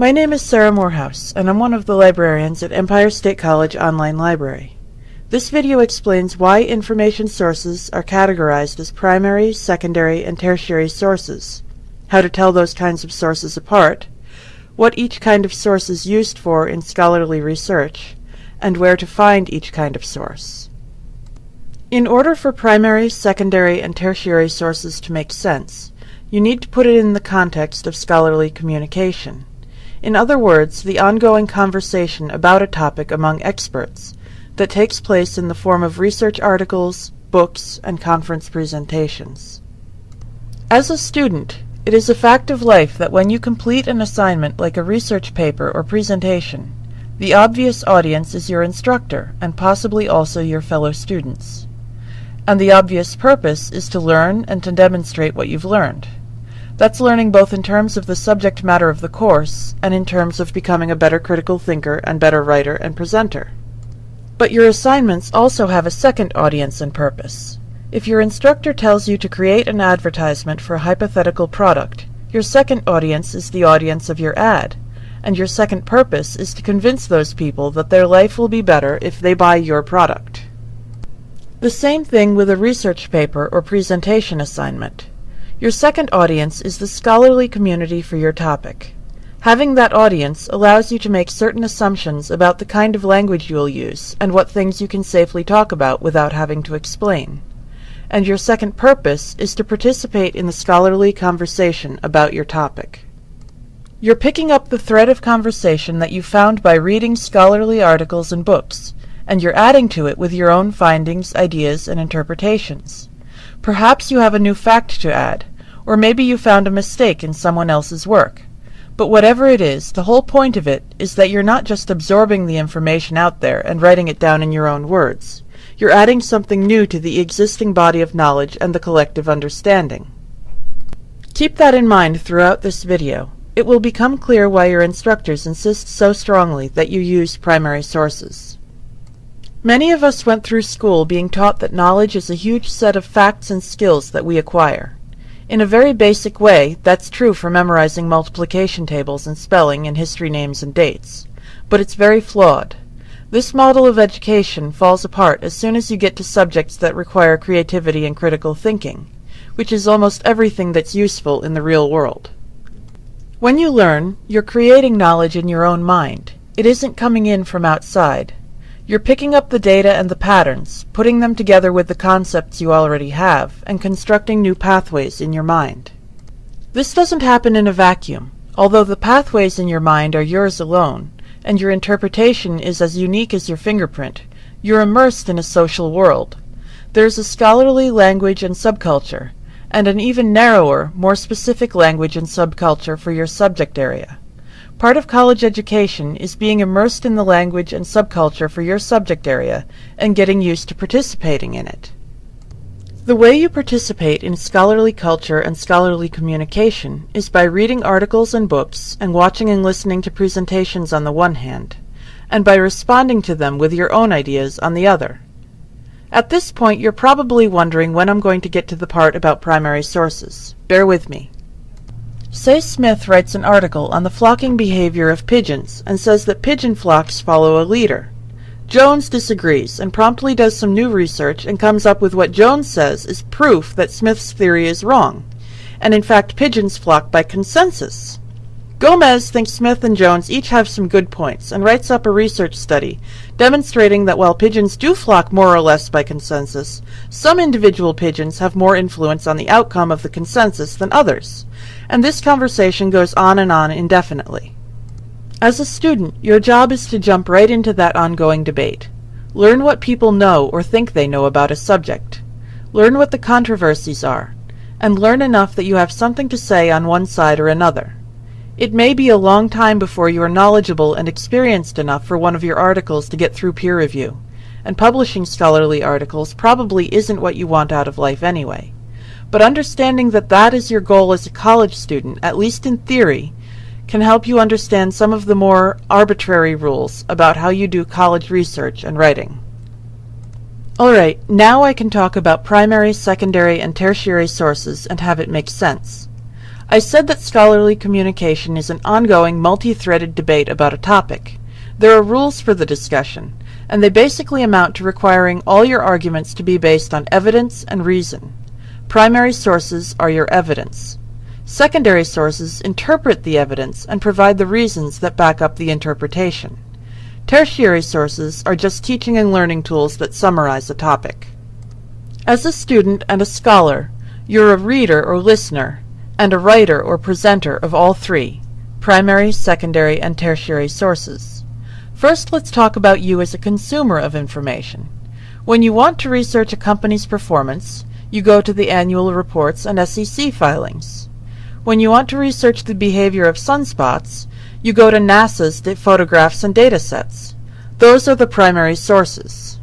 My name is Sarah Morehouse, and I'm one of the librarians at Empire State College Online Library. This video explains why information sources are categorized as primary, secondary, and tertiary sources, how to tell those kinds of sources apart, what each kind of source is used for in scholarly research, and where to find each kind of source. In order for primary, secondary, and tertiary sources to make sense, you need to put it in the context of scholarly communication. In other words, the ongoing conversation about a topic among experts that takes place in the form of research articles, books, and conference presentations. As a student, it is a fact of life that when you complete an assignment like a research paper or presentation, the obvious audience is your instructor and possibly also your fellow students. And the obvious purpose is to learn and to demonstrate what you've learned. That's learning both in terms of the subject matter of the course and in terms of becoming a better critical thinker and better writer and presenter. But your assignments also have a second audience and purpose. If your instructor tells you to create an advertisement for a hypothetical product, your second audience is the audience of your ad, and your second purpose is to convince those people that their life will be better if they buy your product. The same thing with a research paper or presentation assignment. Your second audience is the scholarly community for your topic. Having that audience allows you to make certain assumptions about the kind of language you will use and what things you can safely talk about without having to explain. And your second purpose is to participate in the scholarly conversation about your topic. You're picking up the thread of conversation that you found by reading scholarly articles and books, and you're adding to it with your own findings, ideas, and interpretations. Perhaps you have a new fact to add, or maybe you found a mistake in someone else's work. But whatever it is, the whole point of it is that you're not just absorbing the information out there and writing it down in your own words. You're adding something new to the existing body of knowledge and the collective understanding. Keep that in mind throughout this video. It will become clear why your instructors insist so strongly that you use primary sources. Many of us went through school being taught that knowledge is a huge set of facts and skills that we acquire. In a very basic way, that's true for memorizing multiplication tables and spelling and history names and dates. But it's very flawed. This model of education falls apart as soon as you get to subjects that require creativity and critical thinking, which is almost everything that's useful in the real world. When you learn, you're creating knowledge in your own mind. It isn't coming in from outside. You're picking up the data and the patterns, putting them together with the concepts you already have, and constructing new pathways in your mind. This doesn't happen in a vacuum. Although the pathways in your mind are yours alone, and your interpretation is as unique as your fingerprint, you're immersed in a social world. There's a scholarly language and subculture, and an even narrower, more specific language and subculture for your subject area. Part of college education is being immersed in the language and subculture for your subject area and getting used to participating in it. The way you participate in scholarly culture and scholarly communication is by reading articles and books and watching and listening to presentations on the one hand, and by responding to them with your own ideas on the other. At this point, you're probably wondering when I'm going to get to the part about primary sources. Bear with me. Say Smith writes an article on the flocking behavior of pigeons and says that pigeon flocks follow a leader. Jones disagrees and promptly does some new research and comes up with what Jones says is proof that Smith's theory is wrong, and in fact pigeons flock by consensus. Gomez thinks Smith and Jones each have some good points and writes up a research study demonstrating that while pigeons do flock more or less by consensus, some individual pigeons have more influence on the outcome of the consensus than others. And this conversation goes on and on indefinitely. As a student, your job is to jump right into that ongoing debate. Learn what people know or think they know about a subject. Learn what the controversies are, and learn enough that you have something to say on one side or another. It may be a long time before you are knowledgeable and experienced enough for one of your articles to get through peer review, and publishing scholarly articles probably isn't what you want out of life anyway. But understanding that that is your goal as a college student, at least in theory, can help you understand some of the more arbitrary rules about how you do college research and writing. Alright, now I can talk about primary, secondary, and tertiary sources and have it make sense. I said that scholarly communication is an ongoing, multi-threaded debate about a topic. There are rules for the discussion, and they basically amount to requiring all your arguments to be based on evidence and reason. Primary sources are your evidence. Secondary sources interpret the evidence and provide the reasons that back up the interpretation. Tertiary sources are just teaching and learning tools that summarize a topic. As a student and a scholar, you're a reader or listener, and a writer or presenter of all three primary, secondary, and tertiary sources. First, let's talk about you as a consumer of information. When you want to research a company's performance, you go to the annual reports and SEC filings. When you want to research the behavior of sunspots, you go to NASA's photographs and data sets. Those are the primary sources.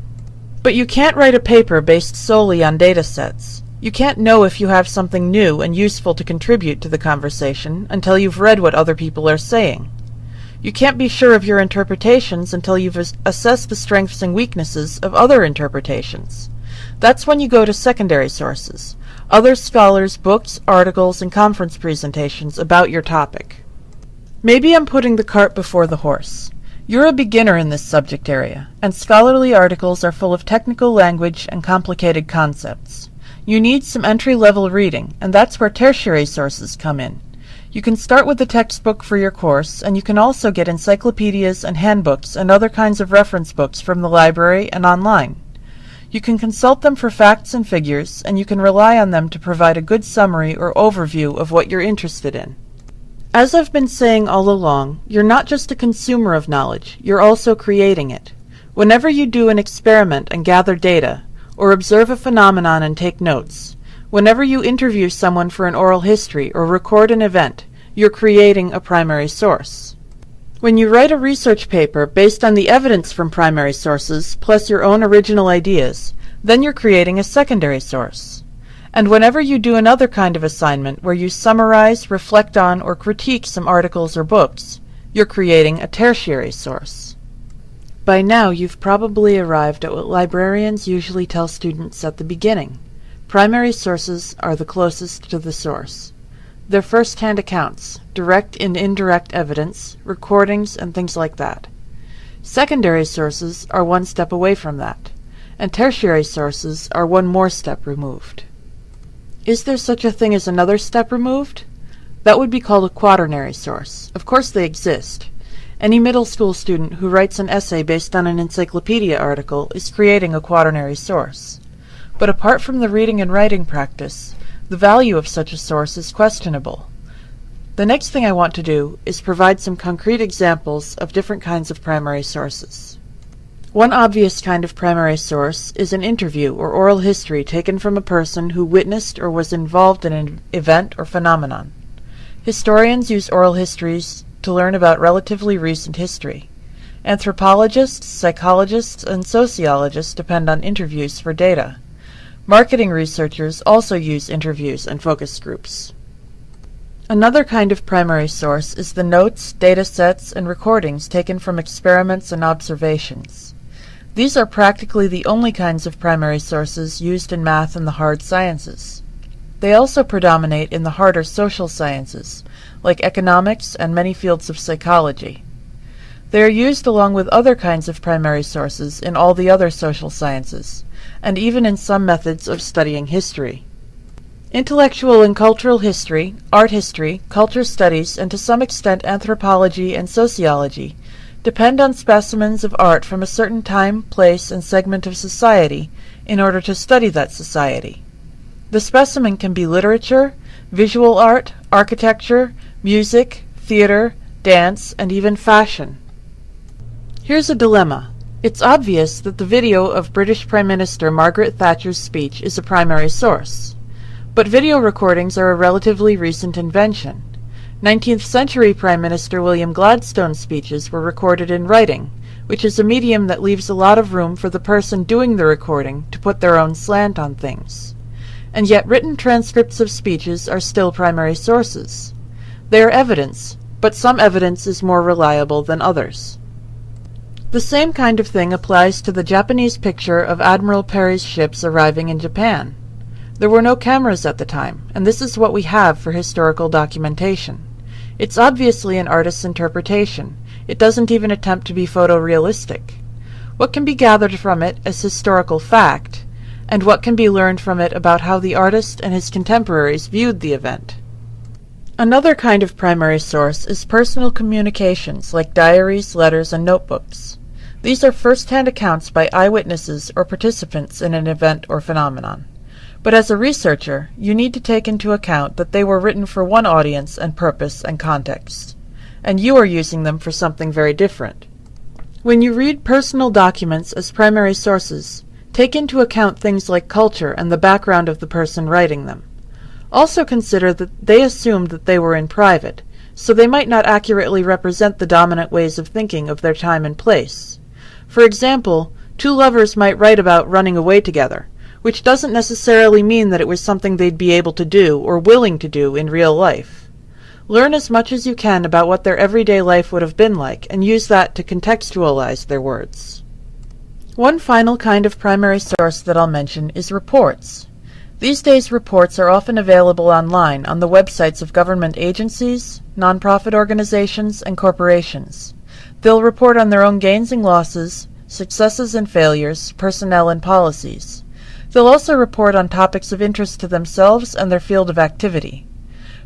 But you can't write a paper based solely on data sets. You can't know if you have something new and useful to contribute to the conversation until you've read what other people are saying. You can't be sure of your interpretations until you've assessed the strengths and weaknesses of other interpretations. That's when you go to secondary sources, other scholars' books, articles, and conference presentations about your topic. Maybe I'm putting the cart before the horse. You're a beginner in this subject area, and scholarly articles are full of technical language and complicated concepts. You need some entry-level reading, and that's where tertiary sources come in. You can start with the textbook for your course, and you can also get encyclopedias and handbooks and other kinds of reference books from the library and online. You can consult them for facts and figures, and you can rely on them to provide a good summary or overview of what you're interested in. As I've been saying all along, you're not just a consumer of knowledge, you're also creating it. Whenever you do an experiment and gather data, or observe a phenomenon and take notes. Whenever you interview someone for an oral history or record an event, you're creating a primary source. When you write a research paper based on the evidence from primary sources plus your own original ideas, then you're creating a secondary source. And whenever you do another kind of assignment where you summarize, reflect on, or critique some articles or books, you're creating a tertiary source. By now you've probably arrived at what librarians usually tell students at the beginning. Primary sources are the closest to the source. They're first-hand accounts, direct and indirect evidence, recordings, and things like that. Secondary sources are one step away from that, and tertiary sources are one more step removed. Is there such a thing as another step removed? That would be called a quaternary source. Of course they exist. Any middle school student who writes an essay based on an encyclopedia article is creating a quaternary source. But apart from the reading and writing practice, the value of such a source is questionable. The next thing I want to do is provide some concrete examples of different kinds of primary sources. One obvious kind of primary source is an interview or oral history taken from a person who witnessed or was involved in an event or phenomenon. Historians use oral histories to learn about relatively recent history. Anthropologists, psychologists, and sociologists depend on interviews for data. Marketing researchers also use interviews and focus groups. Another kind of primary source is the notes, data sets, and recordings taken from experiments and observations. These are practically the only kinds of primary sources used in math and the hard sciences. They also predominate in the harder social sciences, like economics and many fields of psychology. They are used along with other kinds of primary sources in all the other social sciences, and even in some methods of studying history. Intellectual and cultural history, art history, culture studies, and to some extent anthropology and sociology depend on specimens of art from a certain time, place, and segment of society in order to study that society. The specimen can be literature, visual art, architecture, music, theater, dance, and even fashion. Here's a dilemma. It's obvious that the video of British Prime Minister Margaret Thatcher's speech is a primary source. But video recordings are a relatively recent invention. 19th century Prime Minister William Gladstone's speeches were recorded in writing, which is a medium that leaves a lot of room for the person doing the recording to put their own slant on things. And yet written transcripts of speeches are still primary sources. They are evidence, but some evidence is more reliable than others. The same kind of thing applies to the Japanese picture of Admiral Perry's ships arriving in Japan. There were no cameras at the time, and this is what we have for historical documentation. It's obviously an artist's interpretation. It doesn't even attempt to be photorealistic. What can be gathered from it as historical fact, and what can be learned from it about how the artist and his contemporaries viewed the event? Another kind of primary source is personal communications like diaries, letters, and notebooks. These are first-hand accounts by eyewitnesses or participants in an event or phenomenon. But as a researcher, you need to take into account that they were written for one audience and purpose and context, and you are using them for something very different. When you read personal documents as primary sources, take into account things like culture and the background of the person writing them. Also consider that they assumed that they were in private, so they might not accurately represent the dominant ways of thinking of their time and place. For example, two lovers might write about running away together, which doesn't necessarily mean that it was something they'd be able to do or willing to do in real life. Learn as much as you can about what their everyday life would have been like and use that to contextualize their words. One final kind of primary source that I'll mention is reports. These days reports are often available online on the websites of government agencies, nonprofit organizations, and corporations. They'll report on their own gains and losses, successes and failures, personnel and policies. They'll also report on topics of interest to themselves and their field of activity.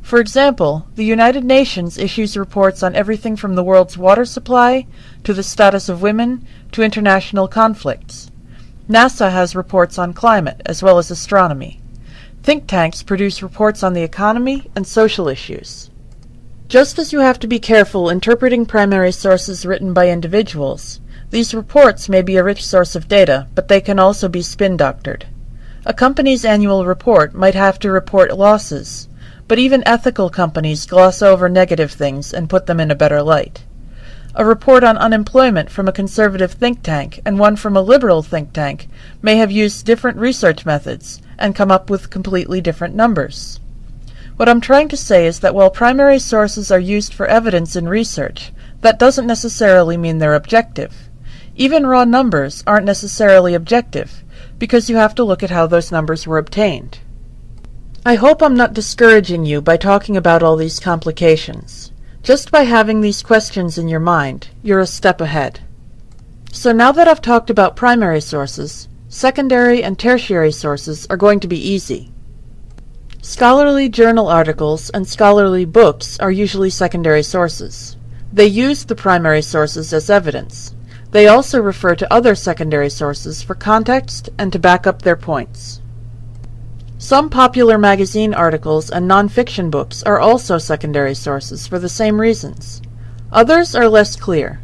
For example, the United Nations issues reports on everything from the world's water supply to the status of women to international conflicts. NASA has reports on climate as well as astronomy. Think tanks produce reports on the economy and social issues. Just as you have to be careful interpreting primary sources written by individuals, these reports may be a rich source of data, but they can also be spin doctored. A company's annual report might have to report losses, but even ethical companies gloss over negative things and put them in a better light. A report on unemployment from a conservative think tank and one from a liberal think tank may have used different research methods and come up with completely different numbers. What I'm trying to say is that while primary sources are used for evidence in research, that doesn't necessarily mean they're objective. Even raw numbers aren't necessarily objective, because you have to look at how those numbers were obtained. I hope I'm not discouraging you by talking about all these complications. Just by having these questions in your mind, you're a step ahead. So now that I've talked about primary sources, secondary and tertiary sources are going to be easy. Scholarly journal articles and scholarly books are usually secondary sources. They use the primary sources as evidence. They also refer to other secondary sources for context and to back up their points. Some popular magazine articles and nonfiction books are also secondary sources for the same reasons. Others are less clear.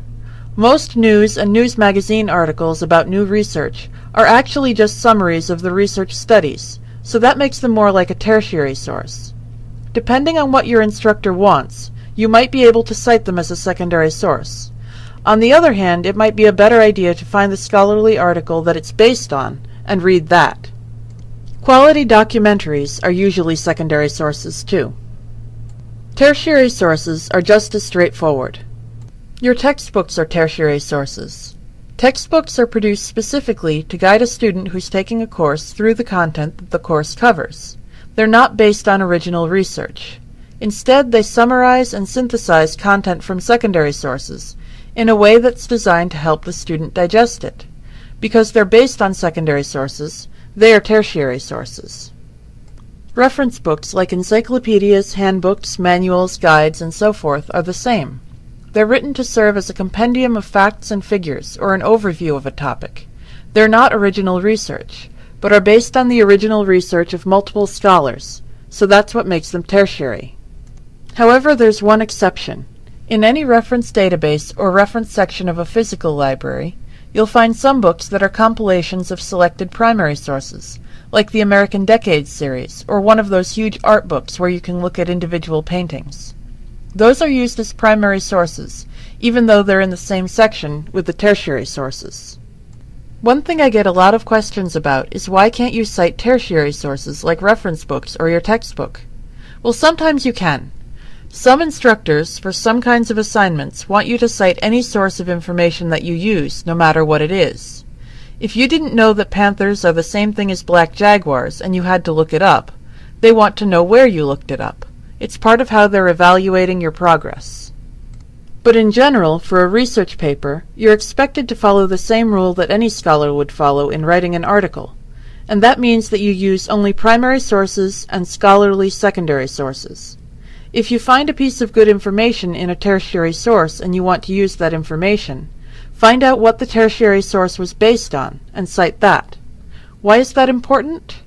Most news and news magazine articles about new research are actually just summaries of the research studies, so that makes them more like a tertiary source. Depending on what your instructor wants, you might be able to cite them as a secondary source. On the other hand, it might be a better idea to find the scholarly article that it's based on and read that. Quality documentaries are usually secondary sources too. Tertiary sources are just as straightforward. Your textbooks are tertiary sources. Textbooks are produced specifically to guide a student who's taking a course through the content that the course covers. They're not based on original research. Instead, they summarize and synthesize content from secondary sources in a way that's designed to help the student digest it. Because they're based on secondary sources, they are tertiary sources. Reference books like encyclopedias, handbooks, manuals, guides, and so forth are the same. They're written to serve as a compendium of facts and figures, or an overview of a topic. They're not original research, but are based on the original research of multiple scholars, so that's what makes them tertiary. However, there's one exception. In any reference database or reference section of a physical library, you'll find some books that are compilations of selected primary sources, like the American Decades series, or one of those huge art books where you can look at individual paintings. Those are used as primary sources, even though they're in the same section with the tertiary sources. One thing I get a lot of questions about is why can't you cite tertiary sources like reference books or your textbook? Well, sometimes you can. Some instructors, for some kinds of assignments, want you to cite any source of information that you use, no matter what it is. If you didn't know that panthers are the same thing as black jaguars and you had to look it up, they want to know where you looked it up. It's part of how they're evaluating your progress. But in general, for a research paper, you're expected to follow the same rule that any scholar would follow in writing an article, and that means that you use only primary sources and scholarly secondary sources. If you find a piece of good information in a tertiary source and you want to use that information, find out what the tertiary source was based on and cite that. Why is that important?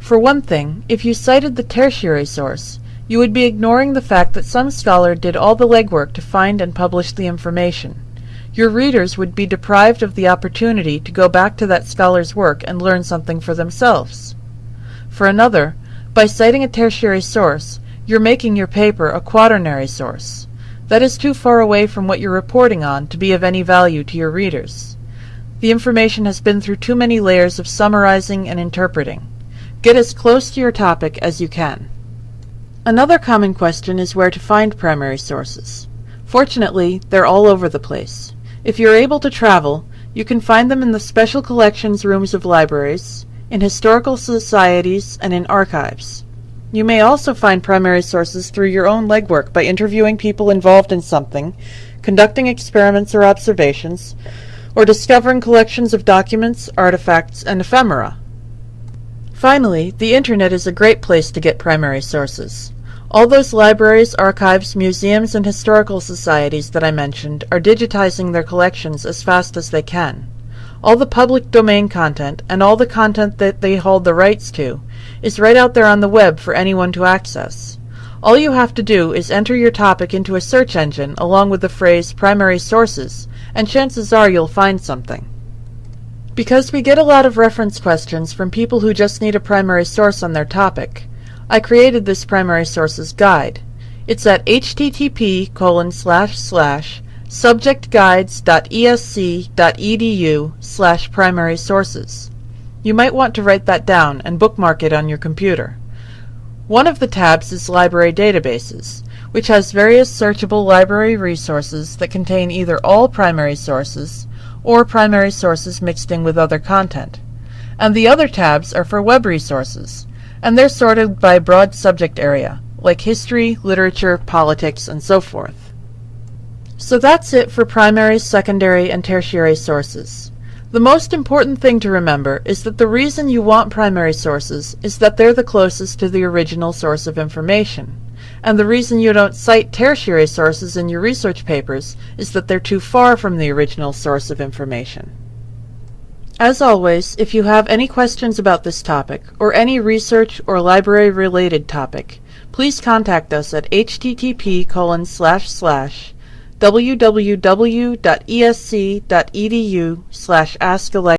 For one thing, if you cited the tertiary source, you would be ignoring the fact that some scholar did all the legwork to find and publish the information. Your readers would be deprived of the opportunity to go back to that scholar's work and learn something for themselves. For another, by citing a tertiary source, you're making your paper a quaternary source. That is too far away from what you're reporting on to be of any value to your readers. The information has been through too many layers of summarizing and interpreting. Get as close to your topic as you can. Another common question is where to find primary sources. Fortunately, they're all over the place. If you're able to travel, you can find them in the special collections rooms of libraries, in historical societies, and in archives. You may also find primary sources through your own legwork by interviewing people involved in something, conducting experiments or observations, or discovering collections of documents, artifacts, and ephemera. Finally, the Internet is a great place to get primary sources. All those libraries, archives, museums, and historical societies that I mentioned are digitizing their collections as fast as they can. All the public domain content, and all the content that they hold the rights to, is right out there on the web for anyone to access. All you have to do is enter your topic into a search engine along with the phrase primary sources, and chances are you'll find something. Because we get a lot of reference questions from people who just need a primary source on their topic, I created this primary sources guide. It's at http colon slash slash subjectguides.esc.edu slash primary sources. You might want to write that down and bookmark it on your computer. One of the tabs is Library Databases, which has various searchable library resources that contain either all primary sources or primary sources mixed in with other content. And the other tabs are for web resources, and they're sorted by broad subject area, like history, literature, politics, and so forth. So that's it for primary, secondary, and tertiary sources. The most important thing to remember is that the reason you want primary sources is that they're the closest to the original source of information. And the reason you don't cite tertiary sources in your research papers is that they're too far from the original source of information. As always, if you have any questions about this topic, or any research or library related topic, please contact us at http colon slash slash www.esc.edu slash